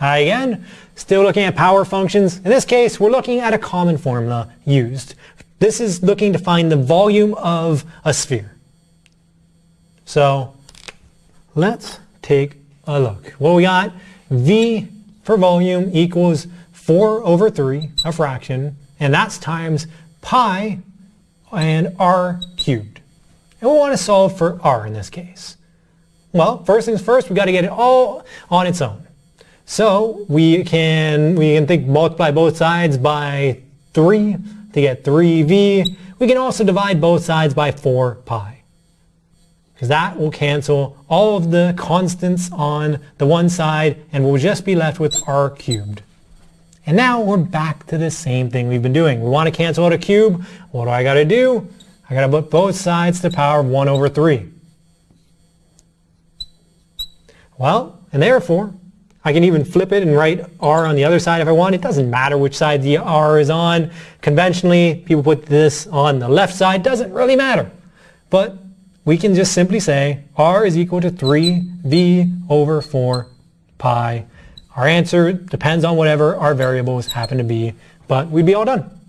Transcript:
Uh, again, still looking at power functions. In this case, we're looking at a common formula used. This is looking to find the volume of a sphere. So let's take a look. Well, we got V for volume equals 4 over 3, a fraction, and that's times pi and r cubed. And we want to solve for r in this case. Well, first things first, we've got to get it all on its own. So we can, we can think multiply both sides by 3 to get 3v. We can also divide both sides by 4 pi. Because that will cancel all of the constants on the one side and we'll just be left with r cubed. And now we're back to the same thing we've been doing. We want to cancel out a cube. What do I got to do? I got to put both sides to the power of 1 over 3. Well, and therefore, I can even flip it and write r on the other side if I want. It doesn't matter which side the r is on. Conventionally, people put this on the left side. Doesn't really matter. But we can just simply say r is equal to 3v over 4 pi. Our answer depends on whatever our variables happen to be, but we'd be all done.